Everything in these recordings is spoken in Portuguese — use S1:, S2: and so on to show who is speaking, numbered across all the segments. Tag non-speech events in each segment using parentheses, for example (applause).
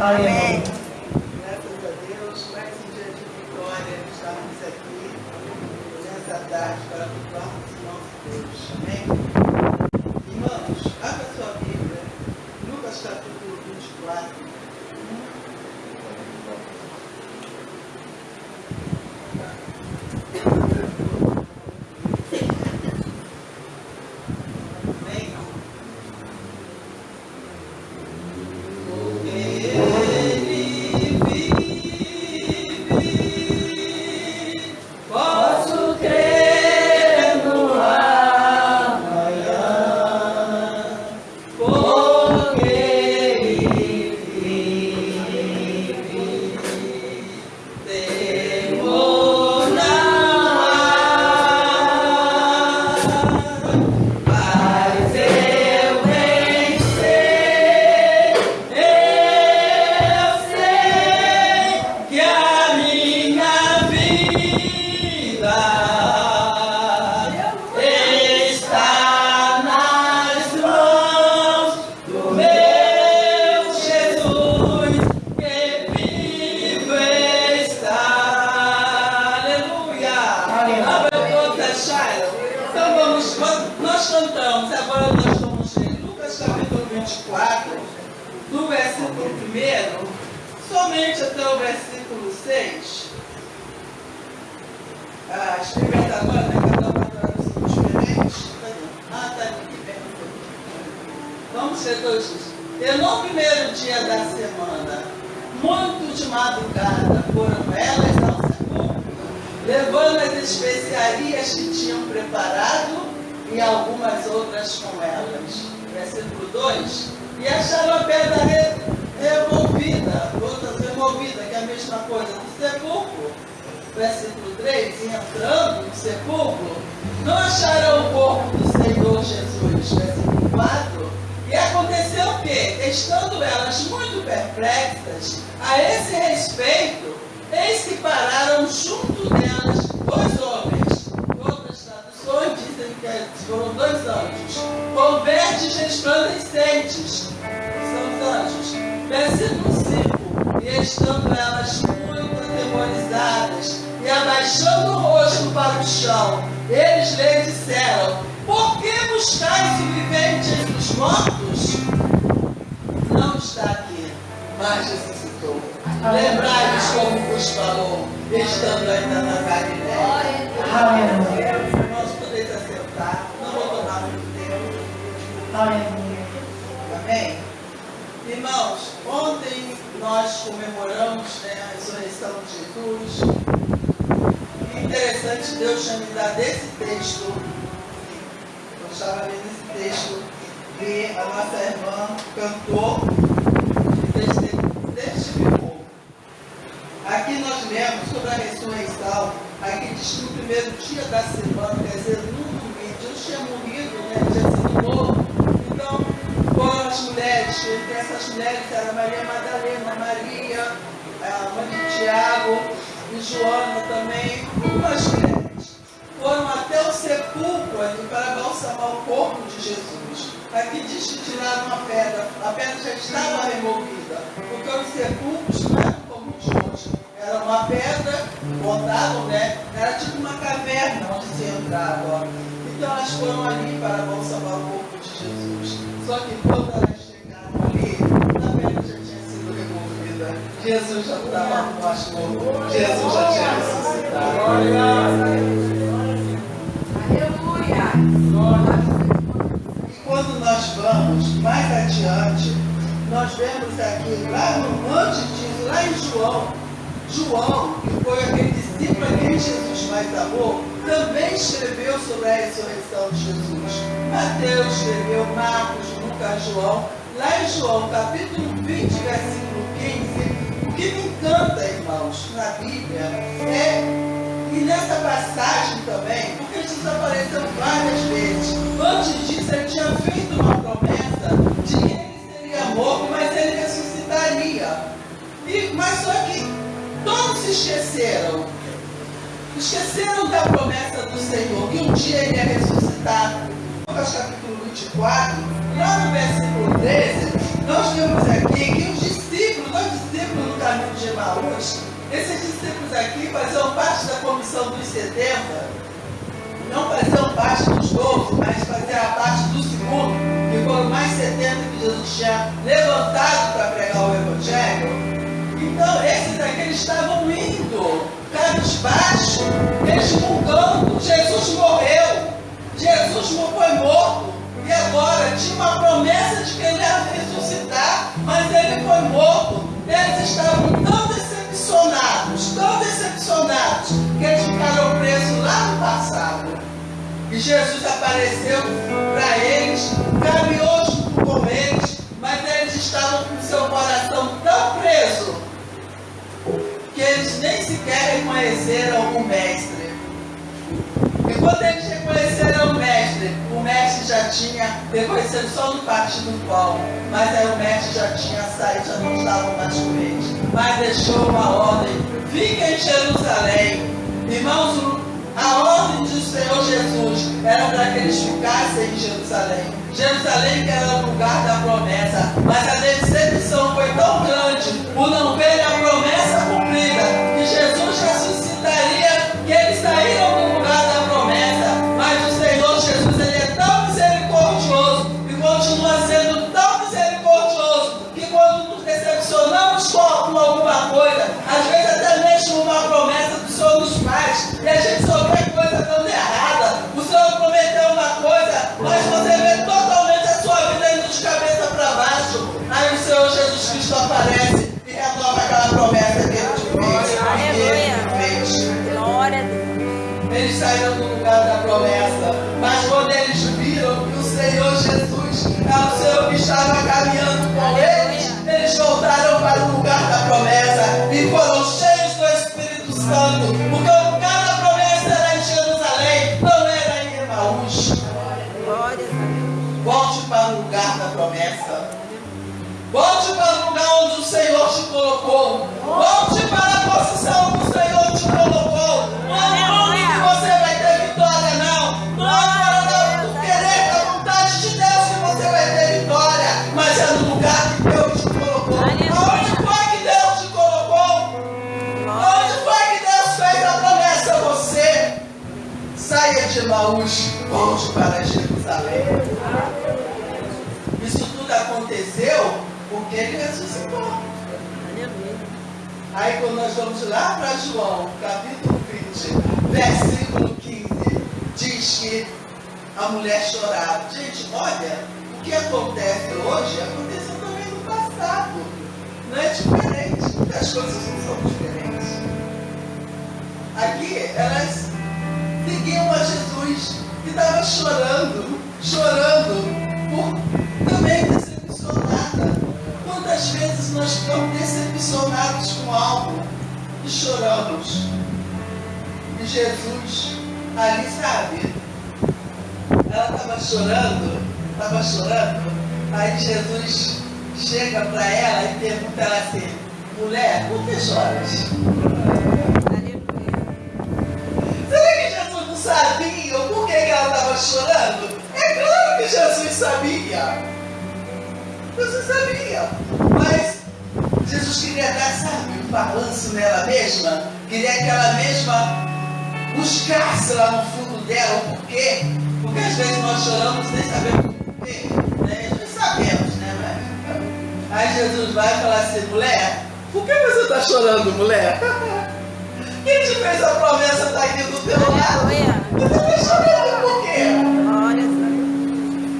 S1: Amém.
S2: De madrugada, foram elas ao sepulcro, levando as especiarias que tinham preparado e algumas outras com elas. Versículo 2. E acharam a pedra re- removida, outras removida, que é a mesma coisa, do sepulcro. Versículo 3. E entrando no sepulcro, não acharam o corpo do Senhor Jesus. Versículo 4. E aconteceu o quê? Estando elas muito perplexas a esse respeito, eis que pararam junto delas dois homens. Outras traduções dizem que foram dois anjos, com verdes resplandecentes. São os anjos. Versículo 5. E estando elas muito atemorizadas e abaixando o rosto para o chão, eles lhe disseram: Por que buscais o vivente entre os mortos? Não está aqui, mas ressuscitou. Lembrai-vos como vos falou, estando ainda na Galiléia.
S1: Aleluia.
S2: Nós podemos assentar, não vou tomar muito tempo. Amém? Irmãos, ontem nós comemoramos né, a ressurreição de Jesus. Interessante, Deus tinha me dado esse texto. Eu estava lendo esse texto que a nossa irmã cantou e testi- testificou. Aqui nós lemos sobre a ressurreição. Aqui diz que no primeiro dia da semana, quer dizer, no domingo, Jesus tinha morrido, né? tinha sido morto. Então, foram as mulheres, que essas mulheres eram Maria Madalena, Maria, a mãe de Tiago e Joana também, algumas mulheres. Foram até o sepulcro ali para balsamar o corpo de Jesus. Diz que tiraram a pedra, a pedra já estava removida, porque os sepulcros não eram como os hoje. Era uma pedra, botavam, né? Era tipo uma caverna onde se entrava. Então elas foram ali para balsamar o corpo de Jesus. Só que quando elas chegaram ali, a pedra já tinha sido removida. Jesus já estava morto. Jesus já tinha ressuscitado. Mais adiante, nós vemos aqui, lá no Monte diz, lá em João, João, que foi aquele discípulo a quem Jesus mais amou, também escreveu sobre a ressurreição de Jesus. Mateus escreveu, Marcos, Lucas, João. Lá em João, capítulo 20, versículo 15, o que me encanta, irmãos, na Bíblia, é e nessa passagem também, porque Jesus apareceu várias vezes. Antes disso, ele tinha feito uma promessa morto, mas ele ressuscitaria. E, mas só que todos se esqueceram. Esqueceram da promessa do Senhor, que um dia ele ia ressuscitar. Lucas capítulo 24, lá no versículo 13, nós vemos aqui que os discípulos, nós caminho de Emaús, esses discípulos aqui faziam parte da comissão dos 70, não faziam parte dos 12, mas faziam parte do segundo, que foram mais 70 que Jesus tinha levantado para pregar o Evangelho. Então, esses aqui eles estavam indo, cabisbaixo, resmungando. Jesus morreu, Jesus foi morto, e agora tinha uma promessa de que ele ia ressuscitar, mas ele foi morto. Eles estavam tão decepcionados, tão decepcionados, que eles ficaram presos lá no passado. E Jesus apareceu para eles, caminhou com eles, mas eles estavam com seu coração tão preso que eles nem sequer reconheceram o Mestre. E quando eles reconheceram o mestre, o mestre já tinha, reconhecido só no parte do pão, mas aí o mestre já tinha saído, já não estava mais com eles. Mas deixou uma ordem: fica em Jerusalém. Irmãos, a ordem do Senhor Jesus era para que eles ficassem em Jerusalém. Jerusalém que era o lugar da promessa, mas a decepção colocou. Volte para a posição que o Senhor te colocou. Não é que você vai ter vitória, não. Não é para querer da vontade de Deus que você vai ter vitória. Mas é no lugar que Deus te colocou. Onde foi que Deus te colocou? Onde foi que Deus fez a promessa a você? Saia de Maús, volte para Jerusalém. Isso tudo aconteceu porque.
S3: Aleluia.
S2: Aí quando nós vamos lá para João, capítulo 20, versículo 15, diz que a mulher chorava. Gente, olha, o que acontece hoje aconteceu também no passado. Não é diferente. As coisas não são diferentes. Aqui elas seguiam a Jesus que estava chorando, chorando, por vezes nós ficamos decepcionados com algo e choramos? E Jesus, ali sabe, ela estava chorando, estava chorando, aí Jesus chega para ela e pergunta ela assim, mulher, por que choras? Será que Jesus não sabia porquê que ela estava chorando? É claro que Jesus sabia. Jesus sabia. Jesus queria dar, sabe, um balanço nela mesma. Queria que ela mesma buscasse lá no fundo dela o porquê. Porque às vezes nós choramos sem saber o porquê. Né? Nós sabemos, né? Mas... Aí Jesus vai falar assim, mulher, por que você está chorando, mulher? (laughs) Quem te fez a promessa está aqui do teu lado? Você está chorando por quê?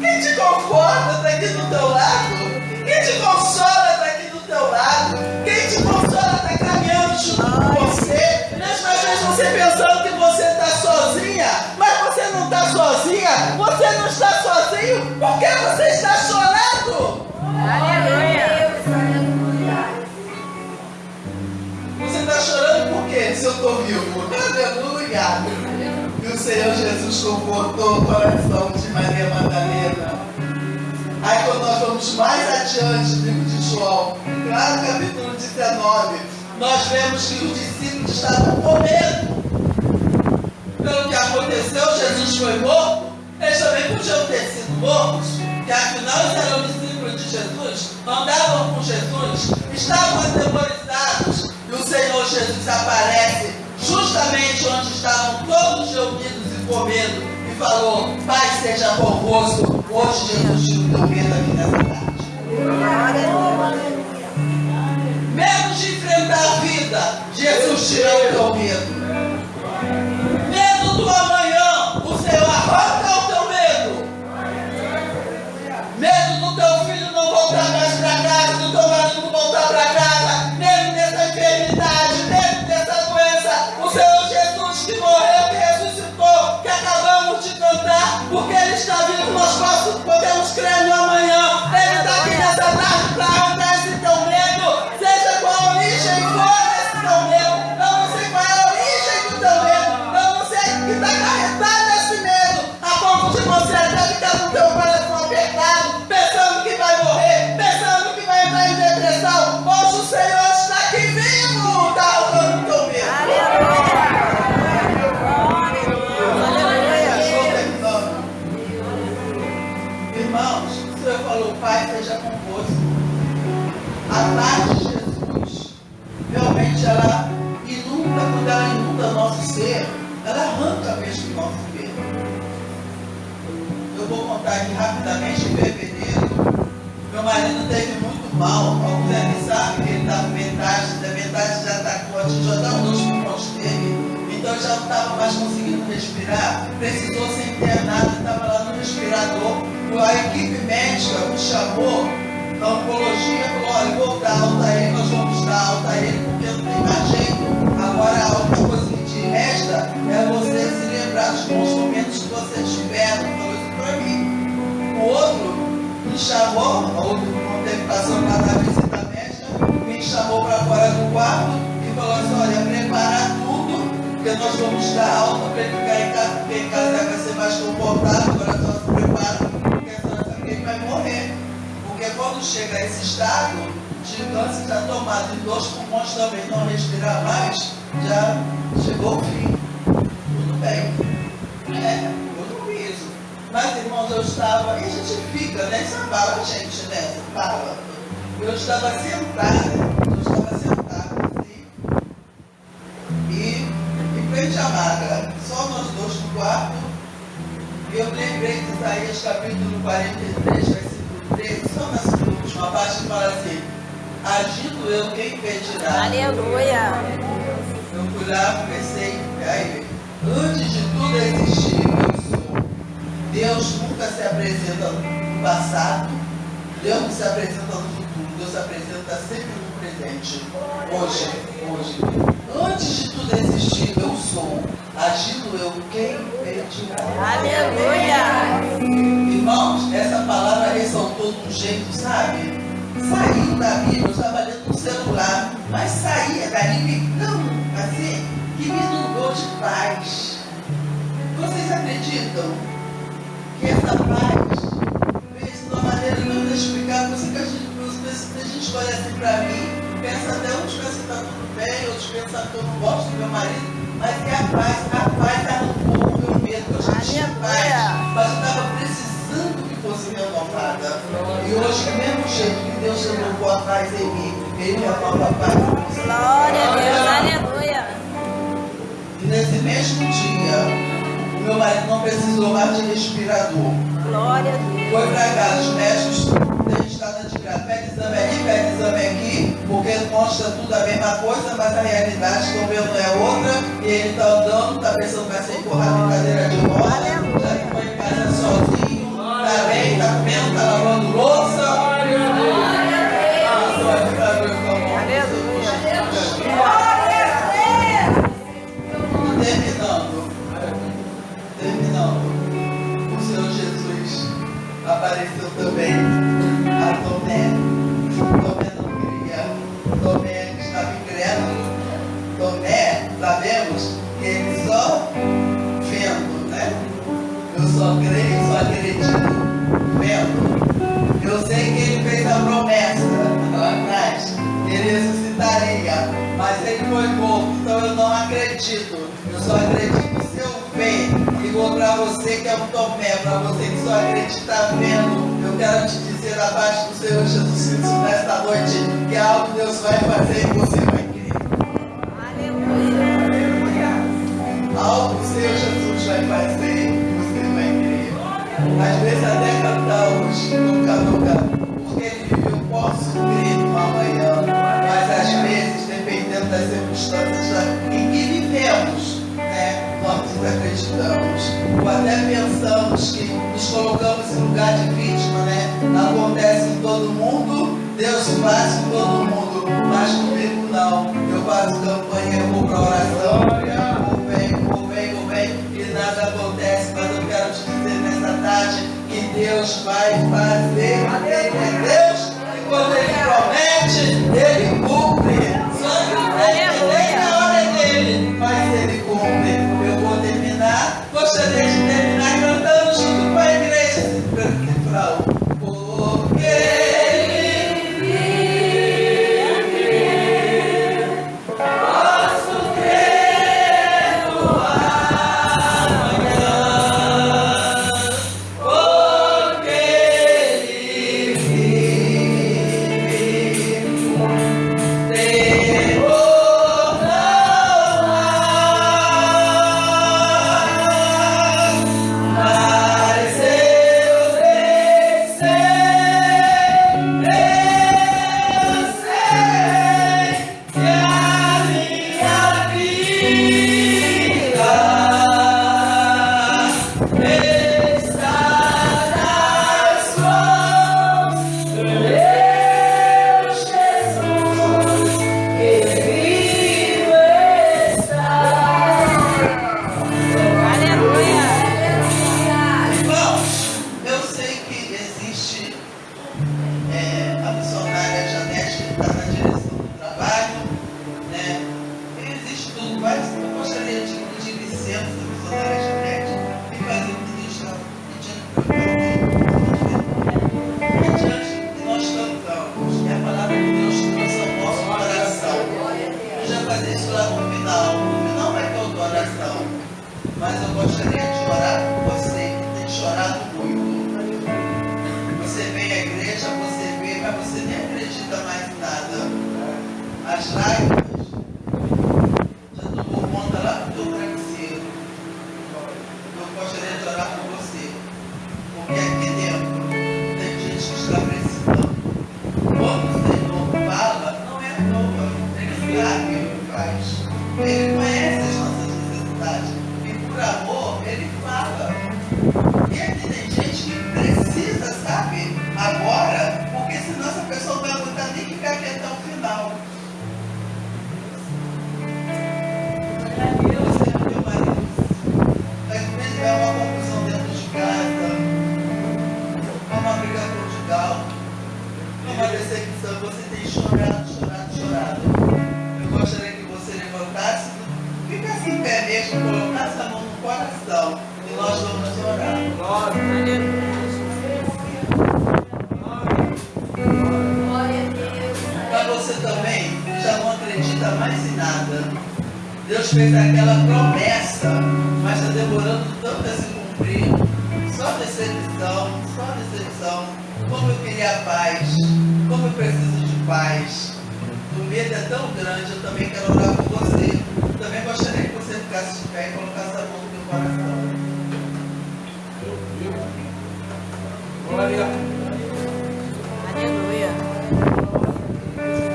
S2: Quem te conforta está aqui do teu lado? Quem te consola
S3: Aleluia.
S2: E o Senhor Jesus confortou o coração de Maria Madalena. Aí quando nós vamos mais adiante livro de João, lá no capítulo 19, nós vemos que os discípulos estavam com medo. Pelo que aconteceu, Jesus foi morto, eles também podiam ter sido mortos, que afinal eles eram discípulos discípulos de Jesus andavam com Jesus, estavam atemorizados e o Senhor Jesus aparece justamente onde estavam todos reunidos e com medo e falou: Pai seja convosco. Hoje Jesus tira o teu medo aqui nessa tarde. Medo de enfrentar a vida, Jesus tirou o teu medo. Medo do amanhã, o Senhor arranca o teu medo. Medo do teu filho não voltar mais para casa, do teu marido voltar para casa, porque Ele está vivo, nós podemos crer no amanhã. Mais conseguindo respirar, precisou ser internado, estava lá no respirador. A equipe médica me chamou da oncologia falou, olha, vou dar alta a ele, nós vamos dar alta a ele, porque não tem mais jeito. Agora a única coisa que te resta é você se lembrar dos bons momentos que você tiveram. Falou isso para mim. O outro me chamou, o outro não teve passou lá na visita médica, me chamou para fora do quarto e falou assim, olha, prepara tudo, porque nós vamos dar alta para ele ficar em casa, porque em casa vai ser mais confortável, agora só se prepara, porque a senhora ele vai morrer. Porque quando chega a esse estado de câncer já tomado e dois pulmões também não respirar mais, já chegou o fim. Tudo bem. É, eu não isso. Mas, irmãos, eu estava. E a gente fica, né? Isso abala a gente, né? Isso abala. Eu estava sentada, capítulo 43, versículo 13, só na última parte fala assim, agindo eu, quem impedirá?
S3: Aleluia.
S2: Eu fui lá, pensei, aí, antes de tudo existir, eu sou. Deus nunca se apresenta no passado, Deus não se apresenta no futuro, Deus se apresenta sempre no presente. Hoje, hoje. Antes de tudo existir, eu sou. Agindo eu, quem
S3: Aleluia.
S2: Irmãos, essa palavra ressaltou de um jeito, sabe? Saiu da Bíblia, eu estava lendo no celular, mas saía dali me tão assim, que me inundou de paz. Vocês acreditam que essa paz fez de uma maneira não inexplicável? Você que a gente, a gente olha assim para mim, pensa até uns pensam que está tudo bem, outros pensam que eu não gosto do meu marido, mas que a paz, a paz meu tinha paz, mas eu estava precisando que fosse renovada. E hoje, do mesmo jeito que Deus renovou a paz em mim, Ele renova a paz.
S3: Glória a Deus. Aleluia.
S2: E nesse mesmo dia, o meu marido não precisou mais de respirador.
S3: Glória a Deus.
S2: Foi para casa, os médicos têm estado de graça. Pede exame ali, pede exame aqui, porque consta tudo a mesma coisa, mas a realidade que eu vendo é outra. E ele está andando, está pensando que vai ser empurrado em cadeira de roda. Já que foi em casa sozinho, está bem, está comendo, está lavando louça. Até cantamos, nunca, nunca, porque ele posso crer no amanhã. Mas às vezes, dependendo das circunstâncias em que vivemos, né, nós desacreditamos. Ou até pensamos que nos colocamos em lugar de vítima, né? Acontece em todo mundo, Deus faz em todo mundo, mas comigo não. Eu faço campanha, eu vou para oração, Deus vai fazer. Deus, e quando Ele promete, Ele amor, ele paz. O medo é tão grande, eu também quero orar por você. Também gostaria que você ficasse de pé e colocasse a mão no teu coração.
S3: Aleluia.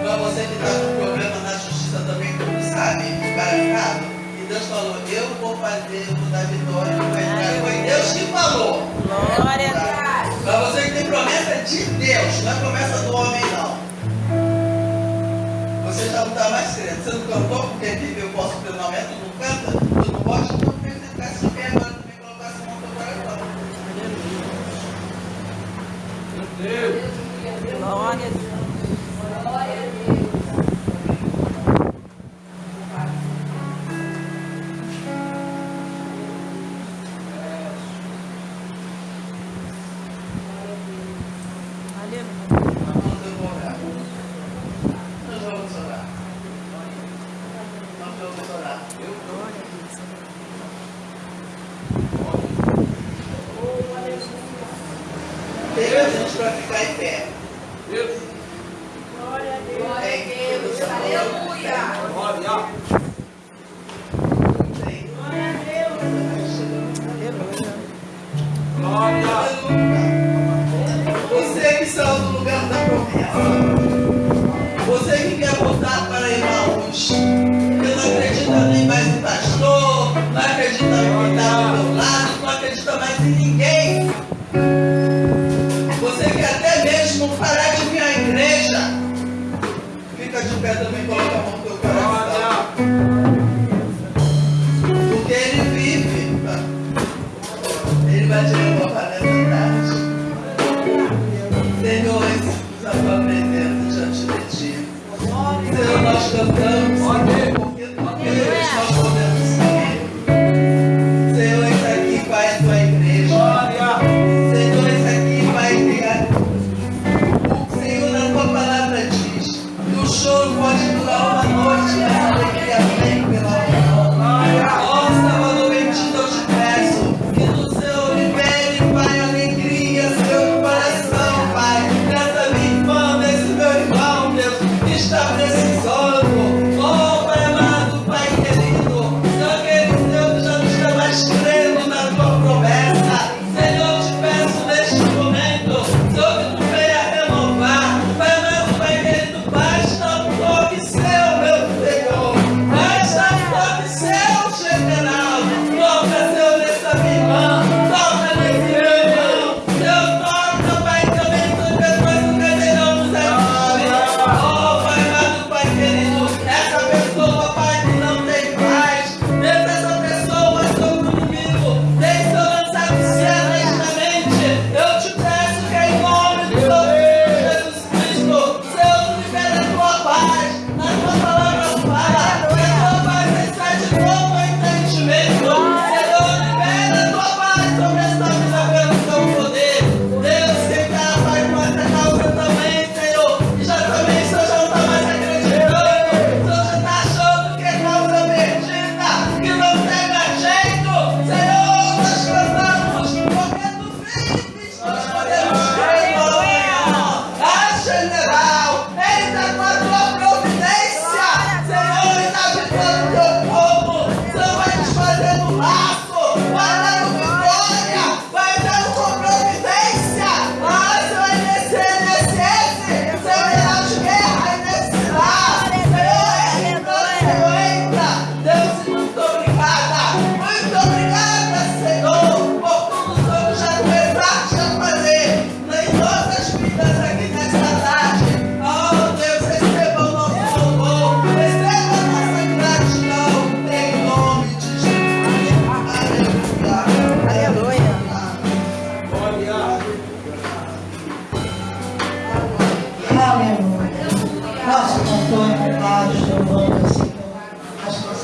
S2: Para você que está com problema na justiça também, como sabe, embarcado, e Deus falou, eu vou fazer, eu vou dar vitória, eu vou entrar. Foi Deus que falou.
S3: Glória a Deus.
S2: Para você que tem promessa de Deus, não é promessa do homem, não. Você já não está mais crendo. Você não cantou porque vive, eu posso pelo momento, não canta, tu não pode, então porque você ficasse de pé agora também colocasse a mão no teu coração.
S3: Glória a Deus. Aleluia.
S2: trust that Aleluia.
S1: Nosso cantor emprestado, louvando assim, acho que.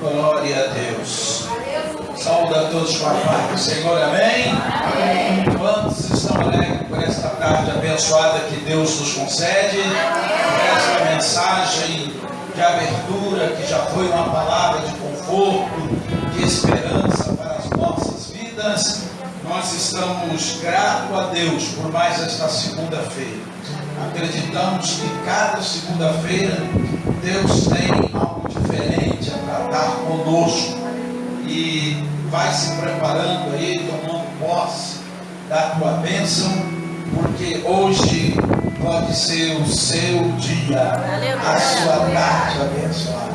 S4: Glória a Deus. Saúde a todos com a paz do Senhor, amém? amém? Quantos estão alegres por esta tarde abençoada que Deus nos concede? Por esta mensagem de abertura que já foi uma palavra de conforto, de esperança para as nossas vidas nós estamos gratos a Deus por mais esta segunda-feira. Acreditamos que cada segunda-feira Deus tem algo diferente a tratar conosco e vai se preparando aí, tomando posse da tua bênção, porque hoje pode ser o seu dia, a sua tarde abençoada.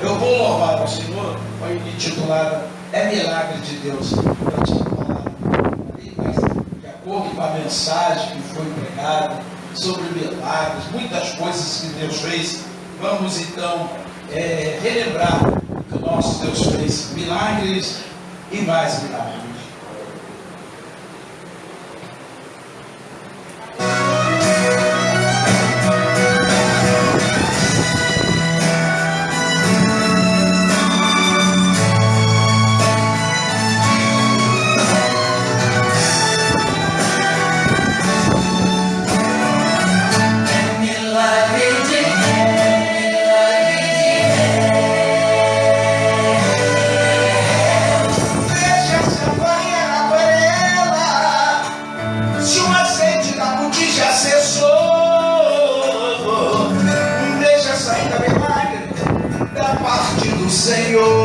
S4: Eu vou louvar o Senhor, foi intitulado É Milagre de Deus. para ti acordo com a mensagem que foi pregada, sobre milagres, muitas coisas que Deus fez. Vamos então é, relembrar que o nosso Deus fez milagres e mais milagres. Senhor.